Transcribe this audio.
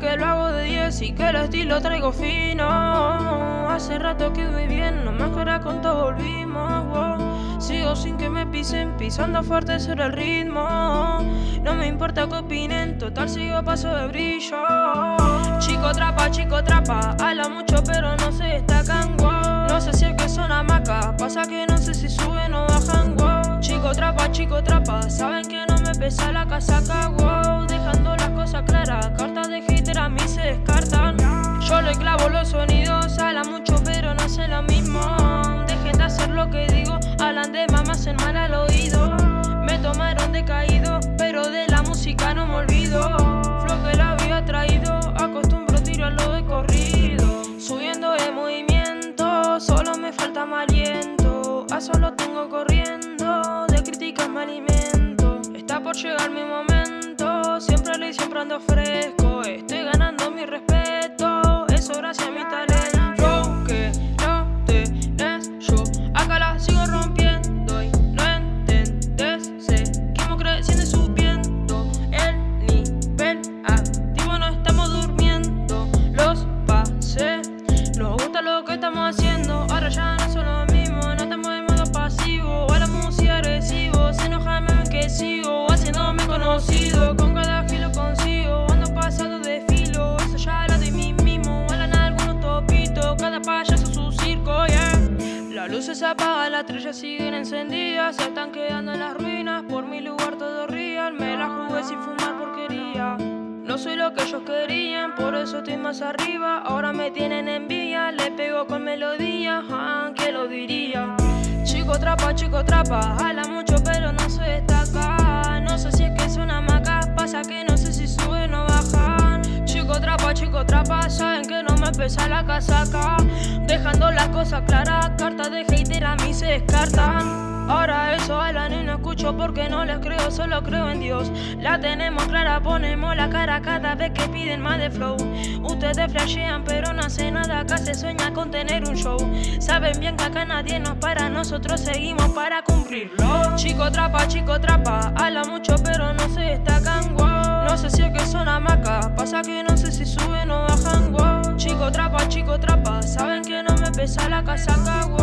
Que lo hago de 10 y que el estilo traigo fino. Hace rato que voy bien, no me acuerdo con todo volvimos Sigo sin que me pisen, pisando fuerte sobre el ritmo. No me importa que opinen, total sigo paso de brillo. Chico trapa, chico trapa, habla mucho pero no se destacan, wow. No sé si es que son hamacas, pasa que no sé si suben o bajan, wow. Chico trapa, chico trapa, saben que no me pesa la casaca, wow. Dejando las cosas claras, cartas de a mí se descartan. Yo le clavo los sonidos, habla mucho pero no sé lo mismo. Dejen de hacer lo que digo, hablan de mamás en mal al oído. Me tomaron de caído, pero de la música no me olvido. Flow que la había traído, acostumbro tirarlo de corrido. Subiendo de movimiento, solo me falta más aliento. A solo tengo corriendo, de críticas me alimento. Está por llegar mi momento, siempre le siempre ando fresco Luces se apagan, las estrellas siguen encendidas Se están quedando en las ruinas, por mi lugar todo real Me la jugué sin fumar porquería no soy lo que ellos querían, por eso estoy más arriba Ahora me tienen envidia, le pego con melodía ah, ¿Quién lo diría? Chico trapa, chico trapa, habla mucho pero no se destaca No sé si es que es una maca, pasa que no sé si suben o bajan Chico trapa, chico trapa, pesa la casaca Dejando las cosas claras, cartas de hater a mí se descartan Ahora eso hablan y no escucho porque no les creo, solo creo en Dios. La tenemos clara, ponemos la cara cada vez que piden más de flow. Ustedes flashean pero no hacen nada, acá se sueña con tener un show. Saben bien que acá nadie nos para, nosotros seguimos para cumplirlo. Chico trapa, chico trapa, habla mucho pero no se destacan, wow No sé si es que son hamacas, pasa que no pesa la casaca,